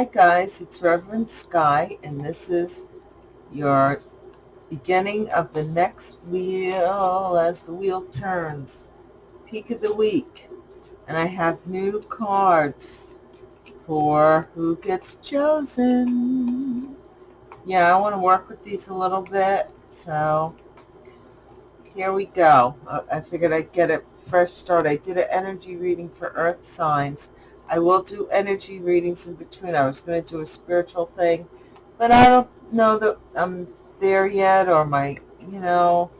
Hi guys, it's Reverend Sky and this is your beginning of the next wheel as the wheel turns. Peak of the week. And I have new cards for who gets chosen. Yeah, I want to work with these a little bit. So here we go. Uh, I figured I'd get a fresh start. I did an energy reading for earth signs I will do energy readings in between. I was going to do a spiritual thing, but I don't know that I'm there yet or my, you know,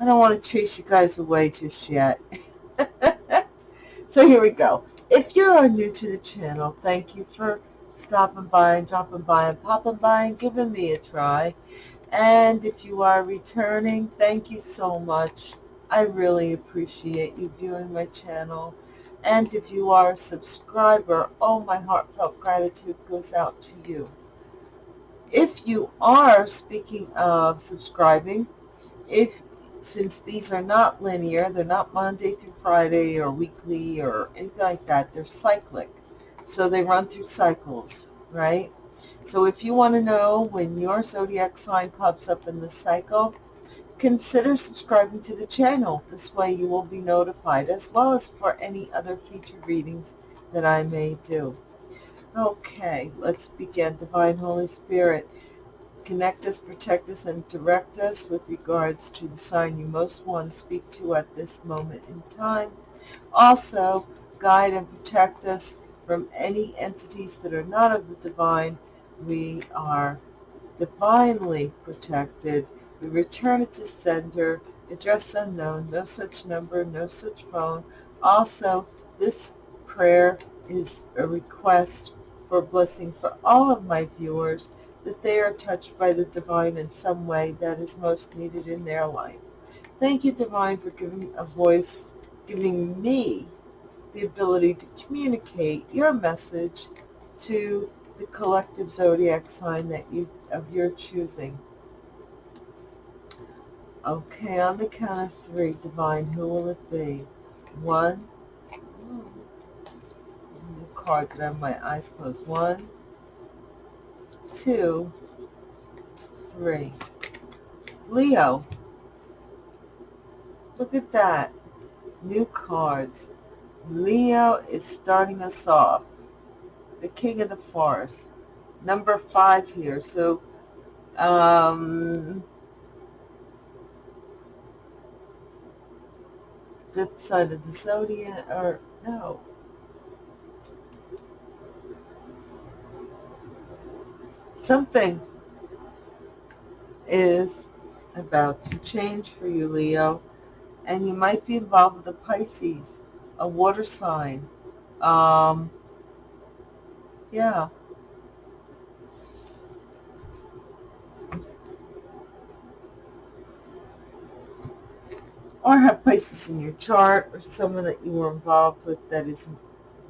I don't want to chase you guys away just yet. so here we go. If you are new to the channel, thank you for stopping by and dropping by and popping by and giving me a try. And if you are returning, thank you so much. I really appreciate you viewing my channel. And if you are a subscriber, oh, my heartfelt gratitude goes out to you. If you are, speaking of subscribing, if since these are not linear, they're not Monday through Friday or weekly or anything like that, they're cyclic. So they run through cycles, right? So if you want to know when your zodiac sign pops up in the cycle, Consider subscribing to the channel. This way you will be notified as well as for any other future readings that I may do. Okay, let's begin. Divine Holy Spirit, connect us, protect us, and direct us with regards to the sign you most want to speak to at this moment in time. Also, guide and protect us from any entities that are not of the divine. We are divinely protected we return it to sender, address unknown, no such number, no such phone. Also, this prayer is a request for blessing for all of my viewers that they are touched by the divine in some way that is most needed in their life. Thank you, Divine, for giving a voice, giving me the ability to communicate your message to the collective zodiac sign that you of your choosing. Okay, on the count of three, Divine, who will it be? One. New cards that have my eyes closed. One, two, three. Leo. Look at that. New cards. Leo is starting us off. The King of the Forest. Number five here. So, um, that side of the zodiac, or no. Something is about to change for you, Leo, and you might be involved with a Pisces, a water sign. Um, yeah. Or have places in your chart or someone that you were involved with that is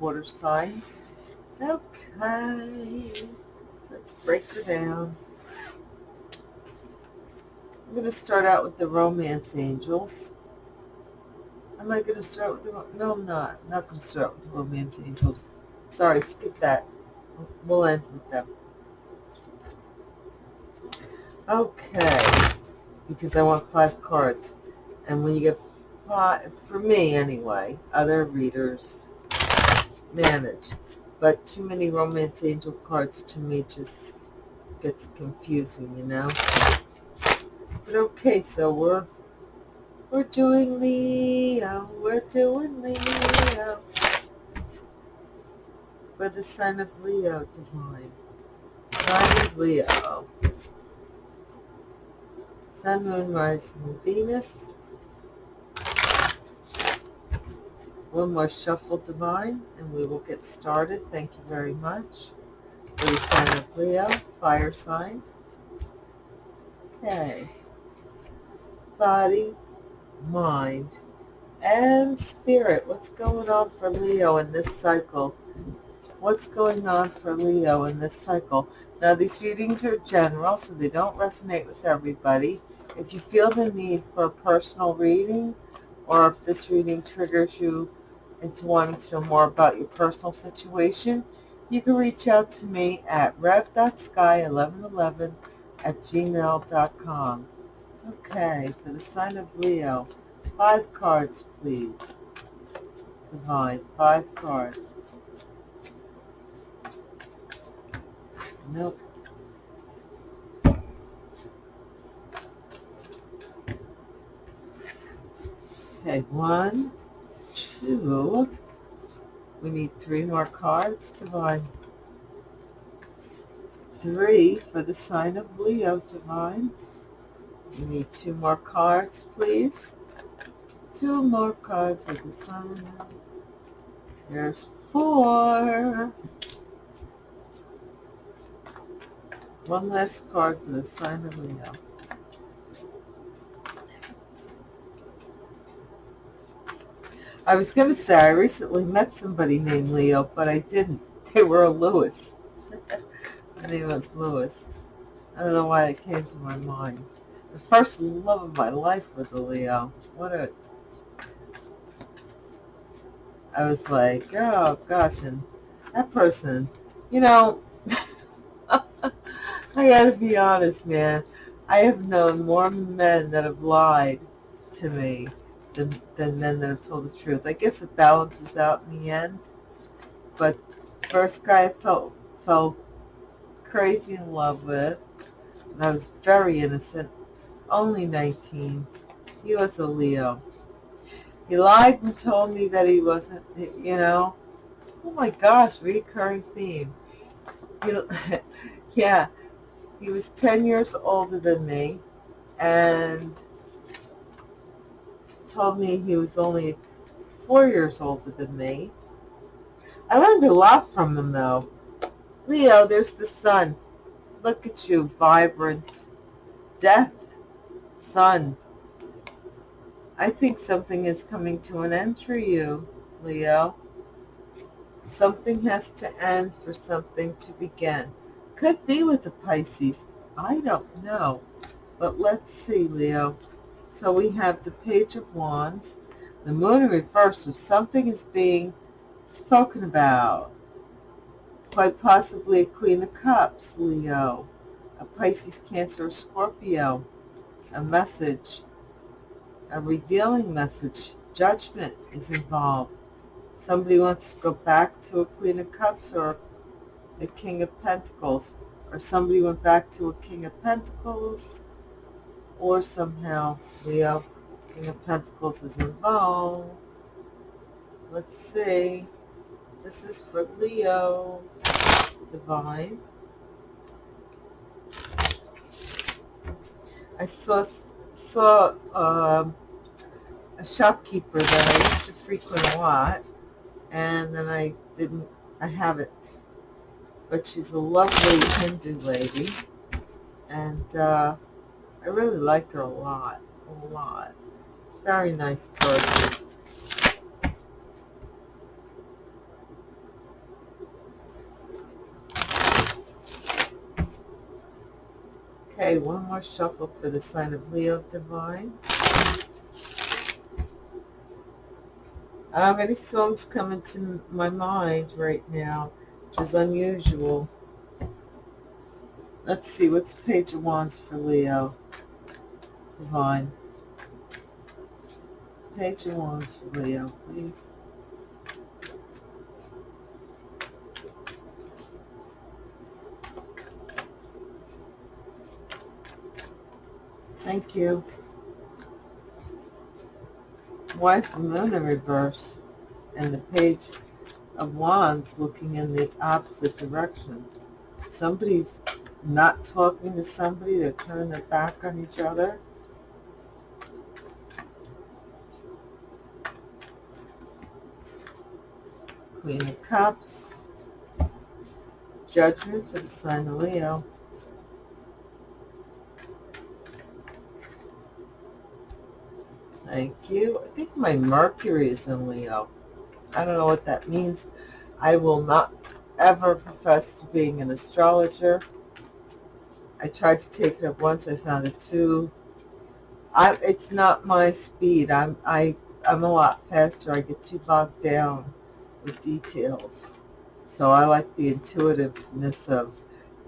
water sign. Okay, let's break her down. I'm going to start out with the romance angels. Am I going to start with the, no I'm not, I'm not going to start with the romance angels. Sorry, skip that. We'll end with them. Okay, because I want five cards. And when you get five, for me anyway, other readers manage. But too many romance angel cards to me just gets confusing, you know. But okay, so we're we're doing Leo, we're doing Leo. For the sign of Leo, divine. Sign of Leo. Sun, Moon, Rising, Venus. One more shuffle divine and we will get started. Thank you very much. For the sign of Leo, fire sign. Okay. Body, mind, and spirit. What's going on for Leo in this cycle? What's going on for Leo in this cycle? Now, these readings are general, so they don't resonate with everybody. If you feel the need for a personal reading, or if this reading triggers you into wanting to know more about your personal situation, you can reach out to me at rev.sky1111 at gmail.com. Okay, for the sign of Leo, five cards, please. Divine, five cards. Nope. Okay, one, two. We need three more cards, to Divine. Three for the sign of Leo, Divine. We need two more cards, please. Two more cards for the sign. There's four. One last card for the sign of Leo. I was going to say I recently met somebody named Leo, but I didn't. They were a Lewis. My name was Lewis. I don't know why it came to my mind. The first love of my life was a Leo. What a... I was like, oh gosh, and that person, you know, I gotta be honest, man. I have known more men that have lied to me than, than men that have told the truth. I guess it balances out in the end. But first guy I felt felt crazy in love with, and I was very innocent, only 19. He was a Leo. He lied and told me that he wasn't, you know. Oh my gosh, recurring theme. He, yeah, he was 10 years older than me, and told me he was only four years older than me. I learned a lot from him, though. Leo, there's the sun. Look at you, vibrant. Death, sun. I think something is coming to an end for you, Leo. Something has to end for something to begin. Could be with the Pisces. I don't know. But let's see, Leo. So we have the Page of Wands, the Moon in reverse, so something is being spoken about. Quite possibly a Queen of Cups, Leo, a Pisces, Cancer, or Scorpio, a message, a revealing message, judgment is involved. Somebody wants to go back to a Queen of Cups or a King of Pentacles, or somebody went back to a King of Pentacles, or somehow Leo, King of Pentacles is involved. Let's see. This is for Leo, Divine. I saw saw um, a shopkeeper that I used to frequent a lot, and then I didn't, I haven't. But she's a lovely Hindu lady, and uh, I really like her a lot, a lot. Very nice person. Okay, one more shuffle for the sign of Leo Divine. I have any songs coming to my mind right now, which is unusual. Let's see, what's Page of Wands for Leo? Divine. Page of Wands for Leo, please. Thank you. Why is the moon in reverse and the page of wands looking in the opposite direction? Somebody's not talking to somebody, they're turning their back on each other. Queen of Cups, Judgment for the sign of Leo. Thank you. I think my Mercury is in Leo. I don't know what that means. I will not ever profess to being an astrologer. I tried to take it up once. I found it too. I, it's not my speed. I'm I I'm a lot faster. I get too bogged down with details. So I like the intuitiveness of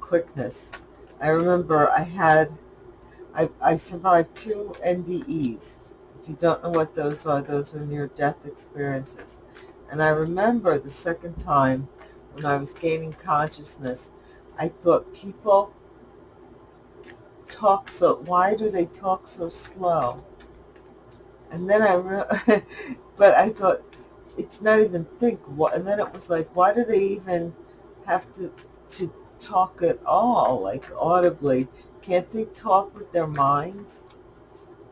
quickness. I remember I had, I, I survived two NDEs. If you don't know what those are, those are near-death experiences. And I remember the second time when I was gaining consciousness, I thought people talk so, why do they talk so slow? And then I, but I thought, it's not even think. What, and then it was like, why do they even have to, to talk at all, like audibly? Can't they talk with their minds?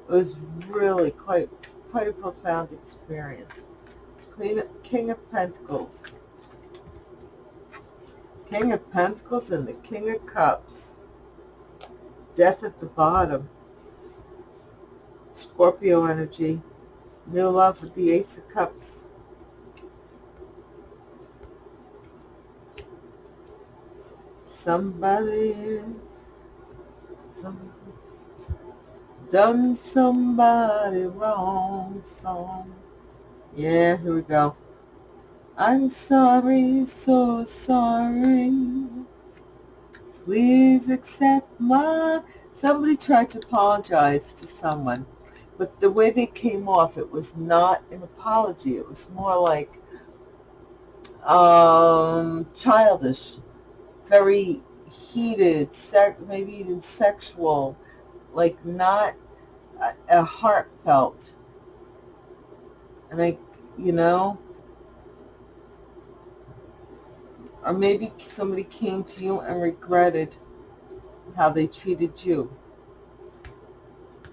It was really quite, quite a profound experience. Queen, King of Pentacles. King of Pentacles and the King of Cups. Death at the bottom. Scorpio energy. New love with the Ace of Cups. Somebody, some, done somebody wrong song. Yeah, here we go. I'm sorry, so sorry. Please accept my... Somebody tried to apologize to someone, but the way they came off, it was not an apology. It was more like um, childish, very heated, sec maybe even sexual, like not a, a heartfelt. And I, you know, Or maybe somebody came to you and regretted how they treated you.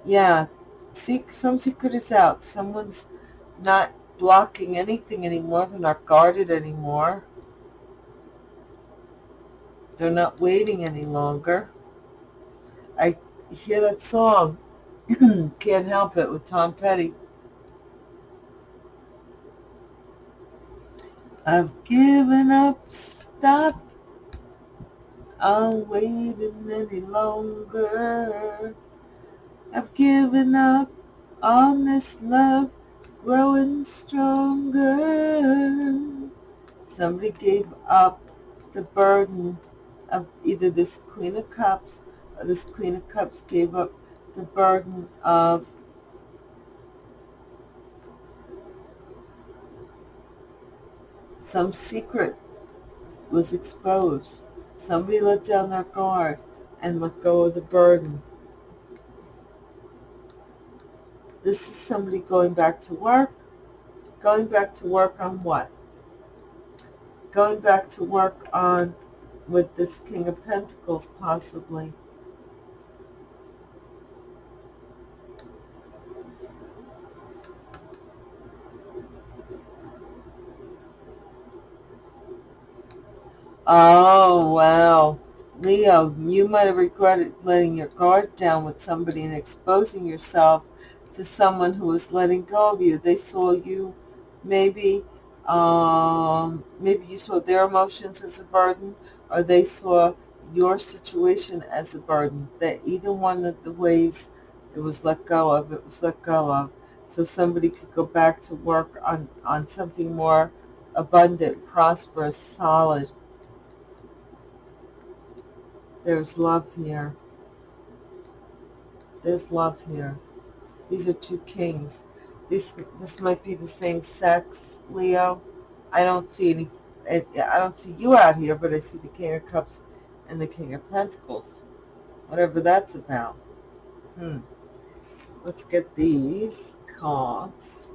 Yeah, see, some secret is out. Someone's not blocking anything anymore. They're not guarded anymore. They're not waiting any longer. I hear that song, Can't Help It, with Tom Petty. I've given up stop I'm waiting any longer. I've given up on this love growing stronger. Somebody gave up the burden of either this Queen of Cups or this Queen of Cups gave up the burden of some secret was exposed. Somebody let down their guard and let go of the burden. This is somebody going back to work. Going back to work on what? Going back to work on with this King of Pentacles possibly. Oh, wow. Leo, you might have regretted letting your guard down with somebody and exposing yourself to someone who was letting go of you. They saw you maybe, um, maybe you saw their emotions as a burden or they saw your situation as a burden. That either one of the ways it was let go of, it was let go of. So somebody could go back to work on, on something more abundant, prosperous, solid, there's love here. There's love here. These are two kings. This this might be the same sex, Leo. I don't see any. I don't see you out here, but I see the King of Cups and the King of Pentacles. Whatever that's about. Hmm. Let's get these cards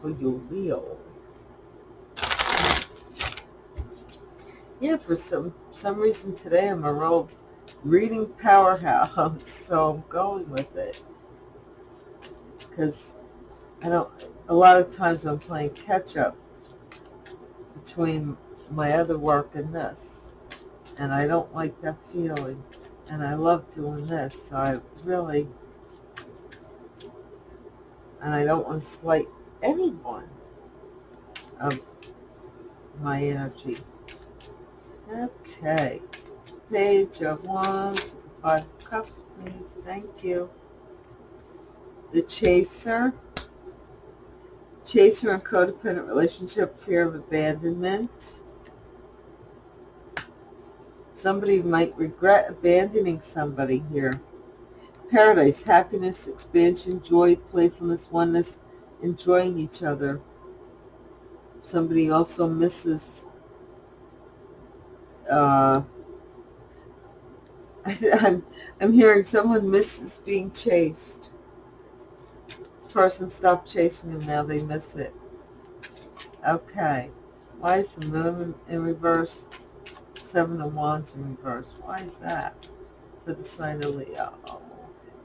for you, Leo. yeah, for some some reason today I'm a real reading powerhouse, so I'm going with it. Because I don't, a lot of times I'm playing catch up between my other work and this. And I don't like that feeling. And I love doing this, so I really, and I don't want to slight anyone of my energy. Okay. Page of Wands, five cups, please. Thank you. The Chaser. Chaser and codependent relationship, fear of abandonment. Somebody might regret abandoning somebody here. Paradise, happiness, expansion, joy, playfulness, oneness, enjoying each other. Somebody also misses uh, I'm, I'm hearing someone misses being chased. Person stopped chasing him, now they miss it. Okay. Why is the moon in reverse? Seven of Wands in reverse. Why is that? For the sign of Leo.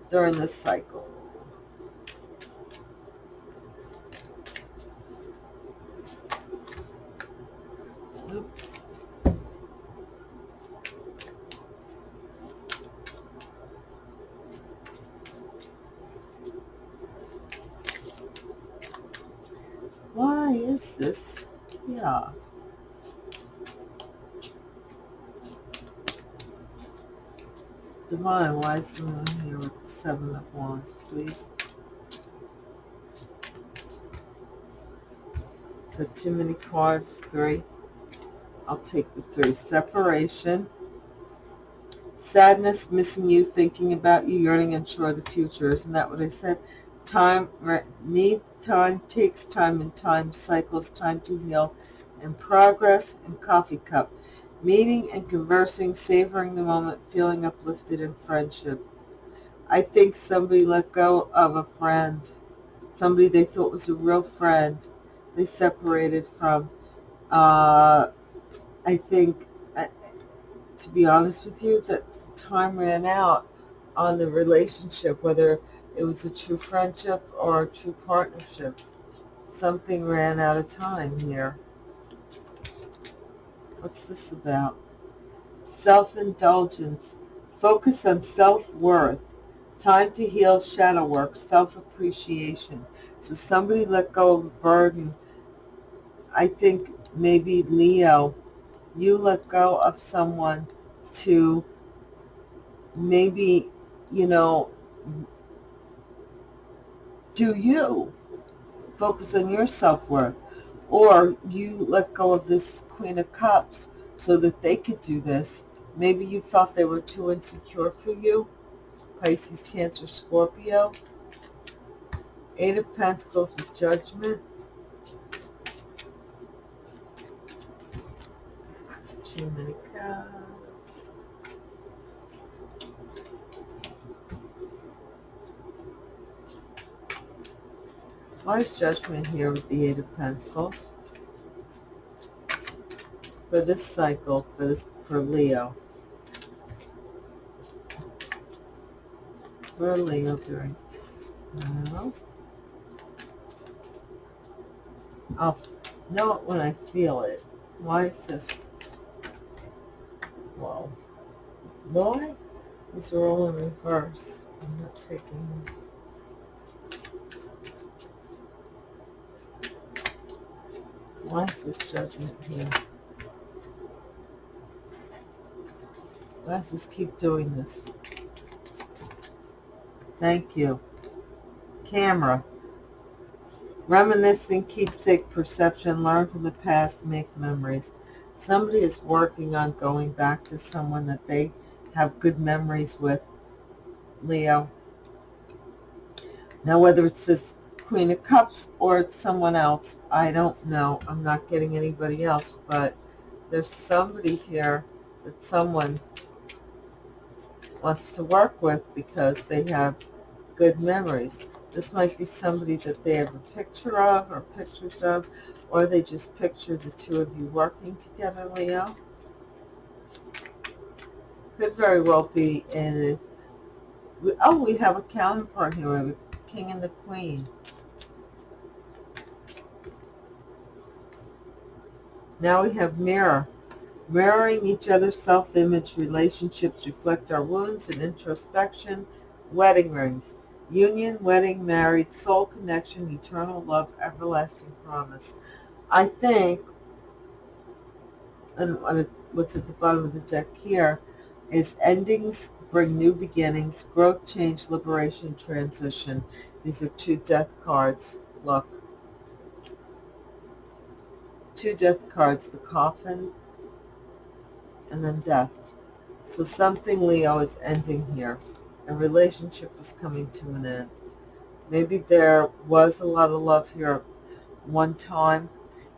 During this cycle. Oops. Why is this? Yeah. Divine, why is moon here with the Seven of Wands, please? So too many cards, three. I'll take the three. Separation. Sadness, missing you, thinking about you, yearning, unsure of the future. Isn't that what I said? Time, need time, takes time, and time cycles, time to heal, and progress, and coffee cup. Meeting and conversing, savoring the moment, feeling uplifted in friendship. I think somebody let go of a friend, somebody they thought was a real friend, they separated from. Uh, I think, to be honest with you, that time ran out on the relationship, whether it was a true friendship or a true partnership. Something ran out of time here. What's this about? Self-indulgence. Focus on self-worth. Time to heal shadow work. Self-appreciation. So somebody let go of a burden. I think maybe Leo, you let go of someone to maybe, you know, do you. Focus on your self-worth. Or you let go of this Queen of Cups so that they could do this. Maybe you felt they were too insecure for you. Pisces, Cancer, Scorpio. Eight of Pentacles with Judgment. It's too many cards. Why is Judgment here with the Eight of Pentacles? For this cycle, for this, for Leo. For Leo during, no. I'll know it when I feel it. Why is this? Whoa. Why? All in reverse. I'm not taking Why is this judgment here? Does this keep doing this? Thank you. Camera. Reminiscing, keepsake perception, learn from the past, make memories. Somebody is working on going back to someone that they have good memories with, Leo. Now, whether it's this Queen of Cups or it's someone else. I don't know. I'm not getting anybody else, but there's somebody here that someone wants to work with because they have good memories. This might be somebody that they have a picture of or pictures of, or they just picture the two of you working together, Leo. Could very well be in... Oh, we have a counterpart here. A king and the queen. Now we have mirror. Mirroring each other's self-image relationships reflect our wounds and introspection. Wedding rings. Union, wedding, married, soul connection, eternal love, everlasting promise. I think, and what's at the bottom of the deck here, is endings bring new beginnings, growth, change, liberation, transition. These are two death cards. Look two death cards, the coffin and then death. So something, Leo, is ending here. A relationship is coming to an end. Maybe there was a lot of love here one time,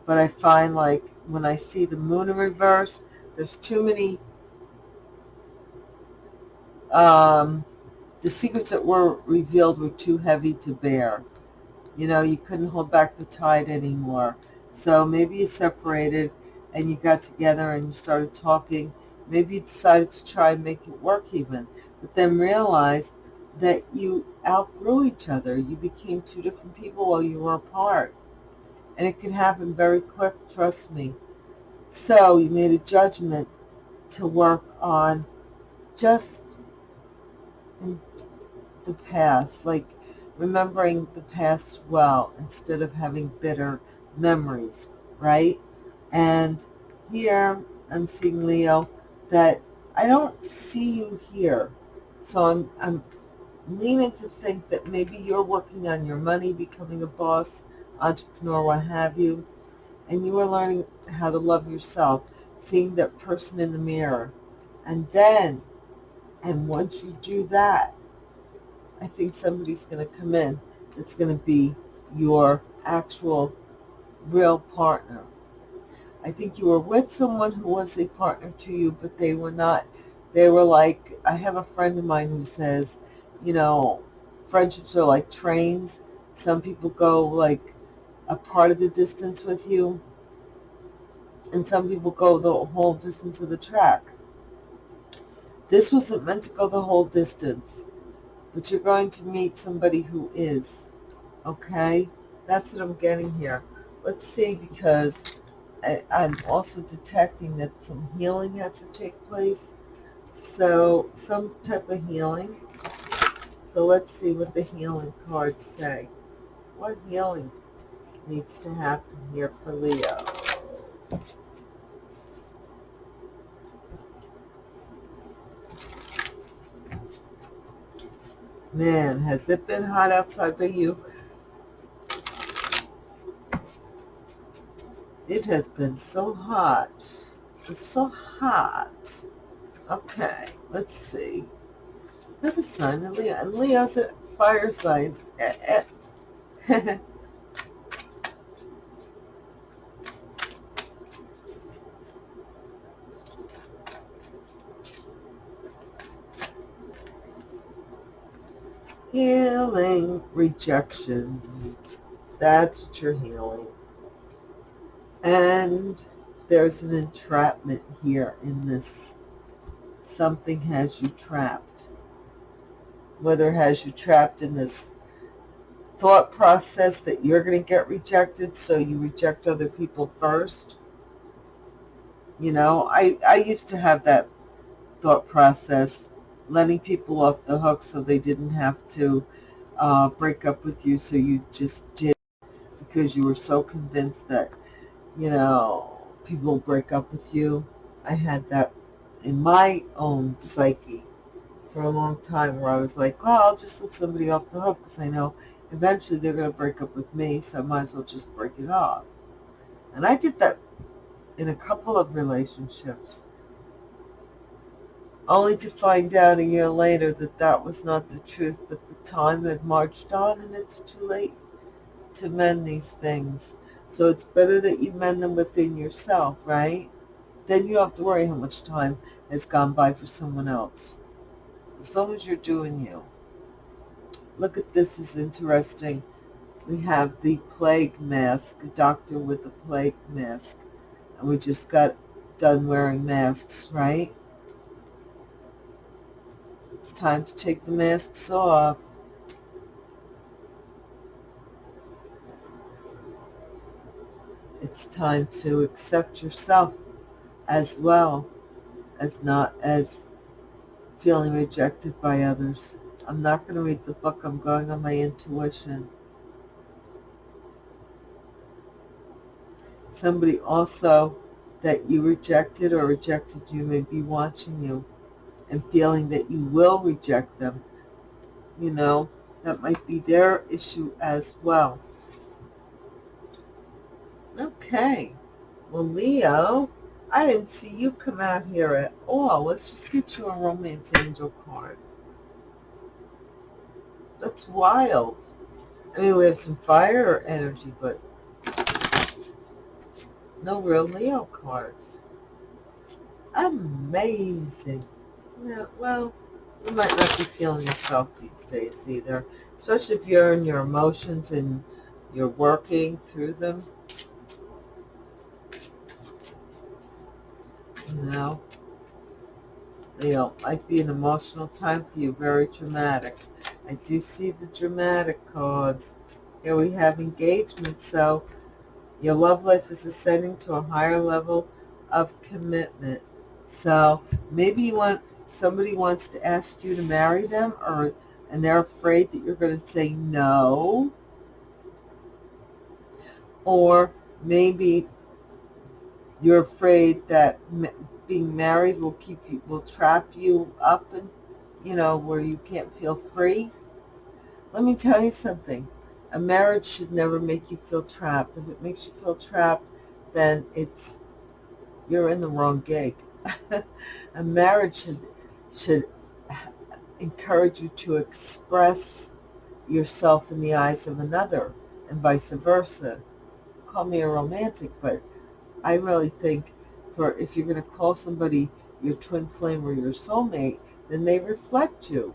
but I find like when I see the moon in reverse, there's too many, um, the secrets that were revealed were too heavy to bear. You know, you couldn't hold back the tide anymore. So maybe you separated and you got together and you started talking. Maybe you decided to try and make it work even, but then realized that you outgrew each other. You became two different people while you were apart. And it can happen very quick, trust me. So you made a judgment to work on just in the past, like remembering the past well instead of having bitter memories, right? And here I'm seeing Leo that I don't see you here. So I'm, I'm leaning to think that maybe you're working on your money, becoming a boss, entrepreneur, what have you, and you are learning how to love yourself, seeing that person in the mirror. And then, and once you do that, I think somebody's going to come in that's going to be your actual real partner. I think you were with someone who was a partner to you, but they were not, they were like, I have a friend of mine who says, you know, friendships are like trains. Some people go like a part of the distance with you, and some people go the whole distance of the track. This wasn't meant to go the whole distance but you're going to meet somebody who is. Okay? That's what I'm getting here. Let's see, because I, I'm also detecting that some healing has to take place. So, some type of healing. So let's see what the healing cards say. What healing needs to happen here for Leo? Man, has it been hot outside by you? It has been so hot. It's so hot. Okay, let's see. Another sign of Leo. And Leo's a fire sign. Eh, eh. Healing rejection. That's what you're healing. And there's an entrapment here in this. Something has you trapped. Whether has you trapped in this thought process that you're going to get rejected, so you reject other people first. You know, I, I used to have that thought process letting people off the hook so they didn't have to uh, break up with you. So you just did because you were so convinced that, you know, people break up with you. I had that in my own psyche for a long time where I was like, well, I'll just let somebody off the hook because I know eventually they're going to break up with me, so I might as well just break it off. And I did that in a couple of relationships only to find out a year later that that was not the truth, but the time had marched on and it's too late to mend these things. So it's better that you mend them within yourself, right? Then you don't have to worry how much time has gone by for someone else. As long as you're doing you. Look at this is interesting. We have the plague mask, a doctor with a plague mask. And we just got done wearing masks, right? It's time to take the masks off. It's time to accept yourself as well as not as feeling rejected by others. I'm not going to read the book. I'm going on my intuition. Somebody also that you rejected or rejected you may be watching you and feeling that you will reject them, you know, that might be their issue as well. Okay. Well, Leo, I didn't see you come out here at all. Let's just get you a romance angel card. That's wild. I mean, we have some fire energy, but no real Leo cards. Amazing. Yeah, well, you might not be feeling yourself these days either, especially if you're in your emotions and you're working through them. You know, might be an emotional time for you, very dramatic. I do see the dramatic cards. Here we have engagement, so your love life is ascending to a higher level of commitment. So maybe you want somebody wants to ask you to marry them or and they're afraid that you're going to say no. Or maybe you're afraid that being married will keep you will trap you up and you know where you can't feel free. Let me tell you something. A marriage should never make you feel trapped. If it makes you feel trapped, then it's you're in the wrong gig. a marriage should should encourage you to express yourself in the eyes of another and vice versa. Call me a romantic, but I really think for if you're going to call somebody your twin flame or your soulmate, then they reflect you.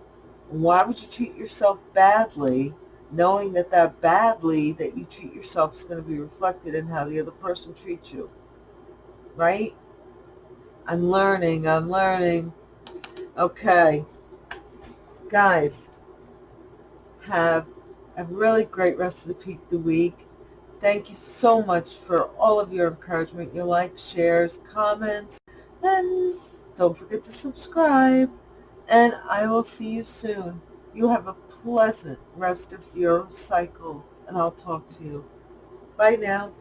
Why would you treat yourself badly knowing that that badly that you treat yourself is going to be reflected in how the other person treats you? Right? I'm learning, I'm learning. Okay. Guys, have a really great rest of the, peak, the week. Thank you so much for all of your encouragement, your likes, shares, comments, and don't forget to subscribe. And I will see you soon. You have a pleasant rest of your cycle, and I'll talk to you. Bye now.